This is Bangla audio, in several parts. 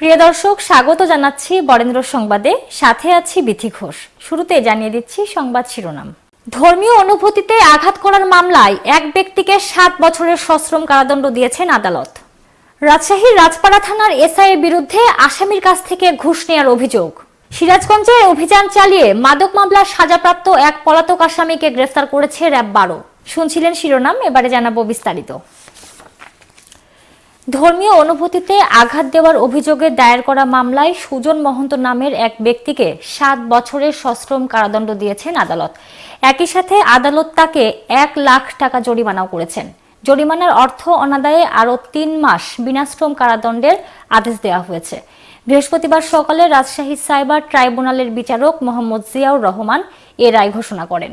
প্রিয় দর্শক, স্বাগত জানাচ্ছি বরেন্দ্র সংবাদে। সাথে আছি বিথি ঘোষ। শুরুতে জানিয়ে দিচ্ছি সংবাদ শিরোনাম। ধর্মীয় অনুভূতিতে আঘাত করার মামলায় এক ব্যক্তিকে সাত বছরের সশ্রম কারাদণ্ড দিয়েছেন আদালত। রাজশাহীর রাজপাড়া থানার এসআই এর বিরুদ্ধে আসামির কাছ থেকে ঘুষ নেওয়ার অভিযোগ। সিরাজগঞ্জে অভিযান চালিয়ে মাদক মামলার সাজাপ্রাপ্ত এক পলাতক আসামিকে গ্রেফতার করেছে র্যাব বারো। শুনছিলেন শিরোনাম, এবারে জানাব বিস্তারিত। ধর্মীয় অনুভূতিতে আঘাত দেওয়ার অভিযোগে দায়ের করা মামলায় সুজন মহন্ত নামের এক ব্যক্তিকে সাত বছরের সশ্রম কারাদণ্ড দিয়েছেন আদালত। একই সাথে আদালত তাকে এক লাখ টাকা জরিমানাও করেছেন। জরিমানার অর্থ অনাদায়ে আরও তিন মাস বিনাশ্রম কারাদণ্ডের আদেশ দেওয়া হয়েছে। বৃহস্পতিবার সকালে রাজশাহী সাইবার ট্রাইব্যুনালের বিচারক মোহাম্মদ জিয়াউর রহমান এ রায় ঘোষণা করেন।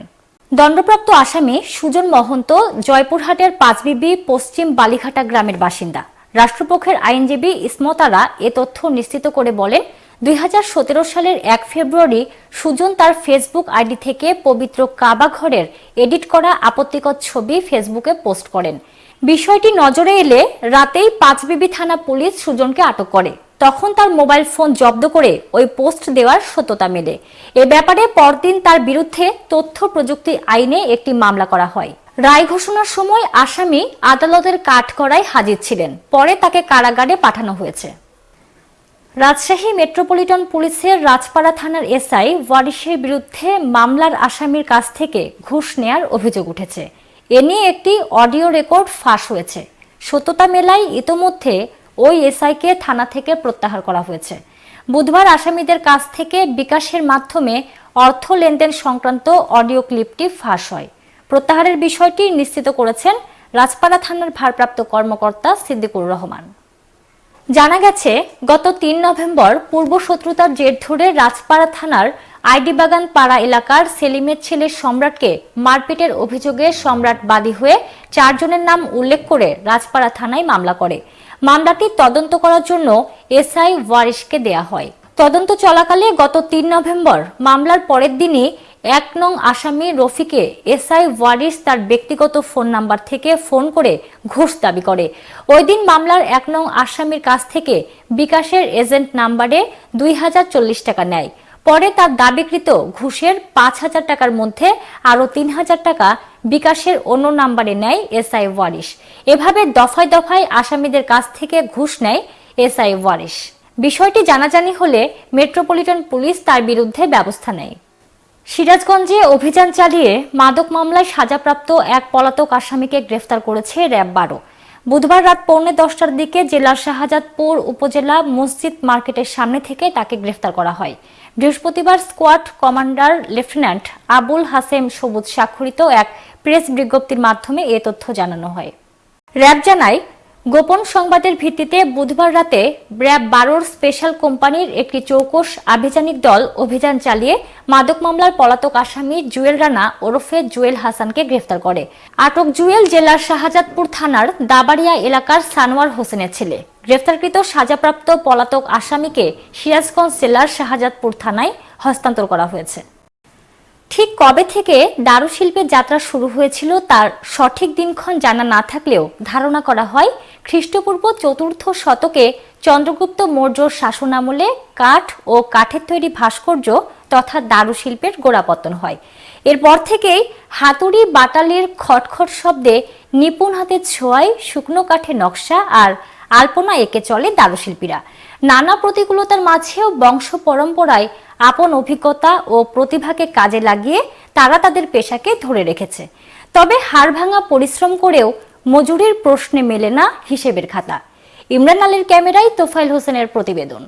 দণ্ডপ্রাপ্ত আসামি সুজন মহন্ত জয়পুরহাটের পাঁচবিবি পশ্চিম বালিঘাটা গ্রামের বাসিন্দা। রাষ্ট্রপক্ষের আইনজীবী ইসমতারা এ তথ্য নিশ্চিত করে বলেন, দুই হাজার সতেরো সালের এক ফেব্রুয়ারি সুজন তার ফেসবুক আইডি থেকে পবিত্র কাবা ঘরের এডিট করা আপত্তিকর ছবি ফেসবুকে পোস্ট করেন। বিষয়টি নজরে এলে রাতেই পাঁচবিবি থানা পুলিশ সুজনকে আটক করে। তখন তার মোবাইল ফোন জব্দ করে ওই পোস্ট দেওয়ার সত্যতা মেলে। এ ব্যাপারে পরদিন তার বিরুদ্ধে তথ্য প্রযুক্তি আইনে একটি মামলা করা হয়। রায় ঘোষণার সময় আসামি আদালতের কাঠগড়ায় হাজির ছিলেন। পরে তাকে কারাগারে পাঠানো হয়েছে। রাজশাহী মেট্রোপলিটন পুলিশের রাজপাড়া থানার এসআই ওয়ারিশের বিরুদ্ধে মামলার আসামির কাছ থেকে ঘুষ নেয়ার অভিযোগ উঠেছে। এ নিয়ে একটি অডিও রেকর্ড ফাঁস হয়েছে। সত্যতা মেলায় ইতোমধ্যে ওই এসআইকে থানা থেকে প্রত্যাহার করা হয়েছে। বুধবার আসামিদের কাছ থেকে বিকাশের মাধ্যমে অর্থ লেনদেন সংক্রান্ত অডিও ক্লিপটি ফাঁস হয়। প্রত্যাহারের বিষয়টি নিশ্চিত করেছেন রাজপাড়া থানার ভারপ্রাপ্ত কর্মকর্তা সিদ্দিকুর রহমান। জানা গেছে, গত তিন নভেম্বর পূর্ব শত্রুতার জের ধরে রাজপাড়া থানার আইডিবাগান পাড়া এলাকার সেলিমের ছেলে সম্রাটকে মারপিটের অভিযোগে সম্রাট বাদী হয়ে চারজনের নাম উল্লেখ করে রাজপাড়া থানায় মামলা করে। মামলাটি তদন্ত করার জন্য এসআই ওয়ারিশকে দেয়া হয়। তদন্ত চলাকালে গত তিন নভেম্বর মামলার পরের দিনই এক নং আসামি রফিকে এসআই ওয়ারিস তার ব্যক্তিগত ফোন নাম্বার থেকে ফোন করে ঘুষ দাবি করে। ওই দিন মামলার এক নং আসামির কাছ থেকে বিকাশের এজেন্ট নাম্বারে দুই হাজার চল্লিশ টাকা নেয়। পরে তার দাবিকৃত ঘুষের পাঁচ হাজার টাকার মধ্যে আরও তিন হাজার টাকা বিকাশের অন্য নাম্বারে নেয় এসআই ওয়ারিস এভাবে দফায় দফায় আসামিদের কাছ থেকে ঘুষ নেয় এসআই ওয়ারিস বিষয়টি জানাজানি হলে মেট্রোপলিটন পুলিশ তার বিরুদ্ধে ব্যবস্থা নেয়। সিরাজগঞ্জে অভিযান চালিয়ে মাদক মামলায় সাজাপ্রাপ্ত এক পলাতক আসামিকে গ্রেফতার করেছে র্যাব বারো। বুধবার রাত পৌনে দশটার দিকে জেলার শাহজাদপুর উপজেলা মসজিদ মার্কেটের সামনে থেকে তাকে গ্রেফতার করা হয়। বৃহস্পতিবার squad commander lieutenant Abul Hashem Sobuj স্বাক্ষরিত এক প্রেস বিজ্ঞপ্তির মাধ্যমে এ তথ্য জানানো হয়। র্যাব জানায় গোপন সংবাদের ভিত্তিতে বুধবার রাতে র্যাব বারোর স্পেশাল কোম্পানির একটি চৌকস আভিযানিক দল অভিযান চালিয়ে মাদক মামলার পলাতক আসামি জুয়েল রানা ওরফে জুয়েল হাসানকে গ্রেফতার করে। আটক জুয়েল জেলার শাহজাদপুর থানার দাবাড়িয়া এলাকার সানোয়ার হোসেনের ছেলে। গ্রেফতারকৃত সাজাপ্রাপ্ত পলাতক আসামিকে সিরাজগঞ্জ জেলার শাহজাদপুর থানায় হস্তান্তর করা হয়েছে। ঠিক কবে থেকে দারুশিল্পের যাত্রা শুরু হয়েছিল তার সঠিক দিনক্ষণ জানা না থাকলেও ধারণা করা হয়, খ্রিস্টপূর্ব চতুর্থ শতকে চন্দ্রগুপ্ত মৌর্যর শাসনামলে কাঠ ও কাঠের তৈরি ভাস্কর্য তথা দারুশিল্পের গোড়াপত্তন হয়। এরপর থেকেই হাতুড়ি বাটালির খটখট শব্দে নিপুণ হাতের ছোঁয়ায় শুকনো কাঠের নকশা আর আলপনা এঁকে চলে দারুশিল্পীরা নানা প্রতিকূলতার মাঝেও বংশ পরম্পরায় আপন অভিজ্ঞতা ও প্রতিভাকে কাজে লাগিয়ে তারা তাদের পেশাকে ধরে রেখেছে। তবে হাড় ভাঙা পরিশ্রম করেও মজুরির প্রশ্নে মেলে না হিসেবের খাতা। ইমরান আলীর ক্যামেরায় তোফাইল হোসেনের প্রতিবেদন।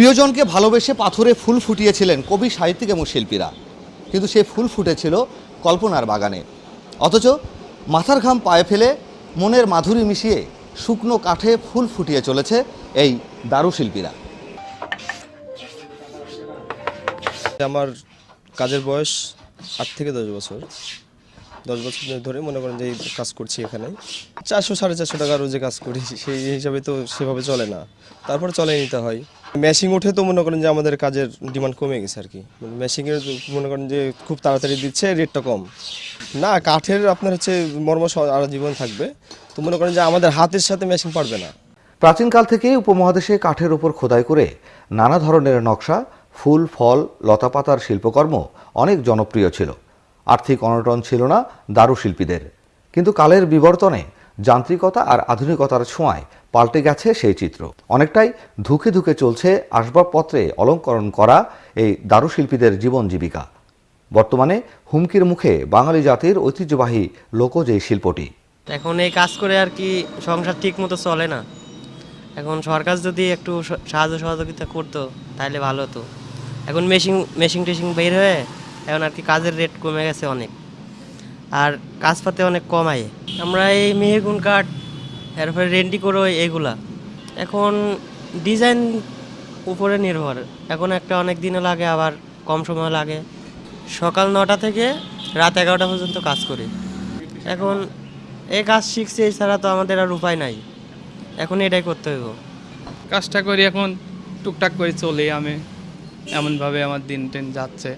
প্রিয়জনকে ভালোবেসে পাথরে ফুল ফুটিয়েছিলেন কবি, সাহিত্যিক এবং শিল্পীরা। কিন্তু সে ফুল ফুটেছিল কল্পনার বাগানে। অথচ মাথার ঘাম পায়ে ফেলে মনের মাধুরী মিশিয়ে শুকনো কাঠে ফুল ফুটিয়ে চলেছে এই দারুশিল্পীরা আমার কাজের বয়স আট থেকে দশ বছর। দশ বছর ধরে মনে করেন যে কাজ করছি এখানে। চারশো, সাড়ে চারশো টাকা রোজে কাজ করি, সেই হিসাবে তো সেভাবে চলে না। তারপরে চলে নিতে হয়। মেশিং উঠে তো মনে করেন যে আমাদের কাজের ডিমান্ড কমে গেছে আর কি। মেশিংয়ের মনে করেন যে খুব তাড়াতাড়ি দিচ্ছে রেটটা কম। না, কাঠের আপনার হচ্ছে মর্ম আর জীবন থাকবে। তো মনে করেন যে আমাদের হাতের সাথে মেশিন পারবে না। প্রাচীনকাল থেকেই উপমহাদেশে কাঠের উপর খোদাই করে নানা ধরনের নকশা, ফুল, ফল, লতাপাতার শিল্পকর্ম অনেক জনপ্রিয় ছিল। আর্থিক অনটন ছিল না দারুশিল্পীদের। কিন্তু কালের বিবর্তনে যান্ত্রিকতা আর আধুনিকতার ছোঁয়ায় পাল্টে গেছে সেই চিত্র। অনেকটাই ধুকে ধুকে চলছে আসবাবপত্রে অলঙ্করণ করা এই দারুশিল্পীদের জীবন জীবিকা। বর্তমানে হুমকির মুখে বাঙালি জাতির ঐতিহ্যবাহী লোকজ এই শিল্পটি। এখন এই কাজ করে আর কি সংসার ঠিক মতো চলে না। এখন সরকার যদি একটু সাহায্য সহযোগিতা করতো তাহলে ভালো হতো। এখন মেশিন মেশিন টেশিন বের হয়ে এখন আর কি কাজের রেট কমে গেছে অনেক। আর কাজ পাতে অনেক কমায় আমরা এই মেহেগুন কাঠ এরপরে রেন্ডি করো এগুলা। এখন ডিজাইন উপরে নির্ভর। এখন একটা অনেক দিনও লাগে, আবার কম সময় লাগে। সকাল নটা থেকে রাত এগারোটা পর্যন্ত কাজ করি। এখন এই কাজ শিখছি এছাড়া তো আমাদের আর উপায় নাই। এখন এটাই করতে হইব। কাজটা করি এখন, টুকটাক করে চলি আমি। এমনভাবে আমার দিন টেন যাচ্ছে।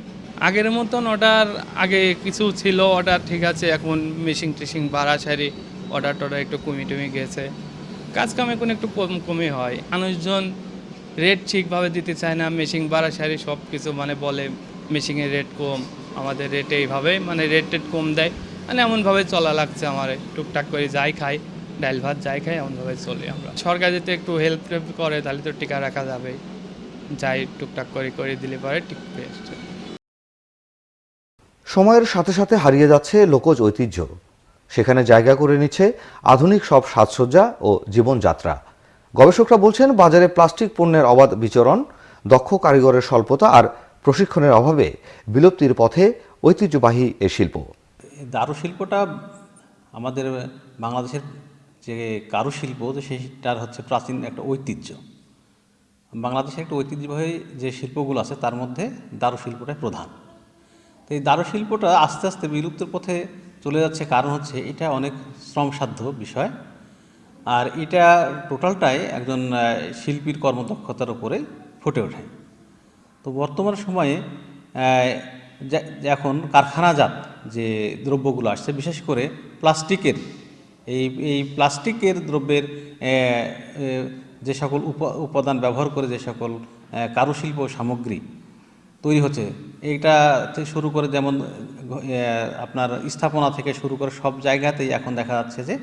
আগের মতন অর্ডার আগে কিছু ছিল অর্ডার ঠিক আছে, এখন মেশিন টেশিং বাড়া সারি অর্ডার টর্ডার একটু কমে টমে গেছে। কাজ কাম এখন একটু কম, কমে হয়। মানুষজন রেট ঠিকভাবে দিতে চায় না মেশিন বাড়া সারি সব কিছু মানে বলে মেশিনের রেট কম, আমাদের রেট এইভাবে মানে রেট টেট কম দেয়। মানে এমনভাবে চলা লাগছে আমার, টুকটাক করে যাই খাই, ডাল ভাত যাই খাই, এমনভাবে চলি আমরা। সরকার যদি একটু হেল্প করে, তাহলে তো টিকা রাখা যাবে যাই টুকটাক করে করে দিলে পরে ঠিক টিকবে। সময়ের সাথে সাথে হারিয়ে যাচ্ছে লোকজ ঐতিহ্য। সেখানে জায়গা করে নিচ্ছে আধুনিক সব সাজসজ্জা ও জীবনযাত্রা। গবেষকরা বলছেন, বাজারে প্লাস্টিক পণ্যের অবাধ বিচরণ, দক্ষ কারিগরের স্বল্পতা আর প্রশিক্ষণের অভাবে বিলুপ্তির পথে ঐতিহ্যবাহী এ শিল্প। দারুশিল্পটা আমাদের বাংলাদেশের যে কারুশিল্প, তো সেইটার হচ্ছে প্রাচীন একটা ঐতিহ্য। বাংলাদেশের একটা ঐতিহ্যবাহী যে শিল্পগুলো আছে, তার মধ্যে দারুশিল্পটাই প্রধান। তো এই দারুশিল্পটা আস্তে আস্তে বিলুপ্তের পথে চলে যাচ্ছে। কারণ হচ্ছে এটা অনেক শ্রমসাধ্য বিষয়। আর এটা টোটালটাই একজন শিল্পীর কর্মদক্ষতার উপরে ফুটে ওঠে। তো বর্তমান সময়ে এখন কারখানাজাত যে দ্রব্যগুলো আসছে, বিশেষ করে প্লাস্টিকের, এই এই প্লাস্টিকের দ্রব্যের যে সকল উপ- উপাদান ব্যবহার করে যে সকল কারুশিল্প সামগ্রী তৈরি হচ্ছে এইটা থেকে শুরু করে যেমন আপনার স্থাপনা থেকে শুরু করে সব জায়গাতেই এখন দেখা যাচ্ছে যে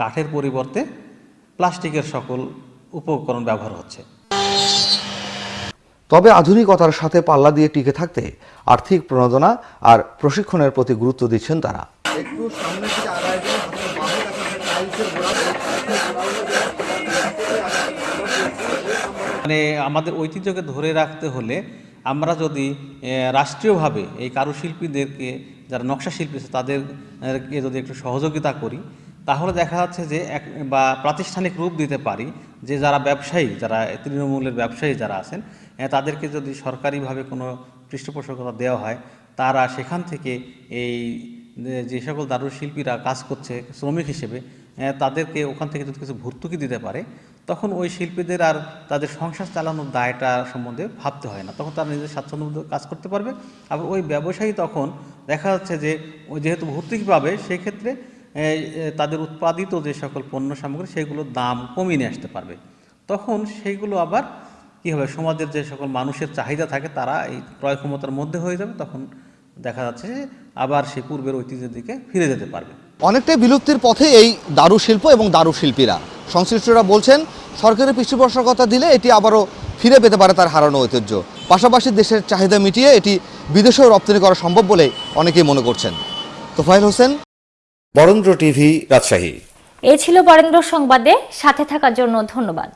কাঠের পরিবর্তে প্লাস্টিকের সকল উপকরণ ব্যবহার হচ্ছে। তবে আধুনিকতার সাথে পাল্লা দিয়ে টিকে থাকতে আর্থিক প্রণোদনা আর প্রশিক্ষণের প্রতি গুরুত্ব দিচ্ছেন তারা। মানে আমাদের ঐতিহ্যকে ধরে রাখতে হলে আমরা যদি রাষ্ট্রীয়ভাবে এই কারুশিল্পীদেরকে, যারা নকশা শিল্পী আছে, তাদেরকে যদি একটু সহযোগিতা করি, তাহলে দেখা যাচ্ছে যে এক, বা প্রাতিষ্ঠানিক রূপ দিতে পারি যে যারা ব্যবসায়ী, যারা তৃণমূলের ব্যবসায়ী যারা আছেন তাদেরকে যদি সরকারিভাবে কোনো পৃষ্ঠপোষকতা দেওয়া হয়, তারা সেখান থেকে এই যে- সকল দারুশিল্পীরা কাজ করছে শ্রমিক হিসেবে তাদেরকে ওখান থেকে যদি কিছু ভর্তুকি দিতে পারে তখন ওই শিল্পীদের আর তাদের সংসার চালানোর দায়টা সম্বন্ধে ভাবতে হয় না। তখন তারা নিজের স্বাচ্ছন্দ্য কাজ করতে পারবে। আবার ওই ব্যবসায়ী তখন দেখা যাচ্ছে যে যেহেতু ভর্তুকি পাবে সেই ক্ষেত্রে তাদের উৎপাদিত যে সকল পণ্য সামগ্রী, সেগুলোর দাম কমিয়ে নিয়ে আসতে পারবে। তখন সেইগুলো আবার কী হবে, সমাজের যে সকল মানুষের চাহিদা থাকে, তারা এই ক্রয় ক্ষমতার মধ্যে হয়ে যাবে। তখন দেখা যাচ্ছে যে, আবার সে পূর্বের ঐতিহ্যের দিকে ফিরে যেতে পারবে। অনেকটাই বিলুপ্তির পথে এই দারু শিল্প এবং দারু শিল্পীরা। সংশ্লিষ্টরা বলছেন সরকারের পৃষ্ঠপোষকতা দিলে এটি আবারও ফিরে পেতে পারে তার হারানো ঐতিহ্য। পাশাপাশি দেশের চাহিদা মিটিয়ে এটি বিদেশেও রপ্তানি করা সম্ভব বলে অনেকেই মনে করছেন। তোফাইল হোসেন। বরেন্দ্র টিভি রাজশাহী। এ ছিল বরেন্দ্র সংবাদে। সাথে থাকার জন্য ধন্যবাদ।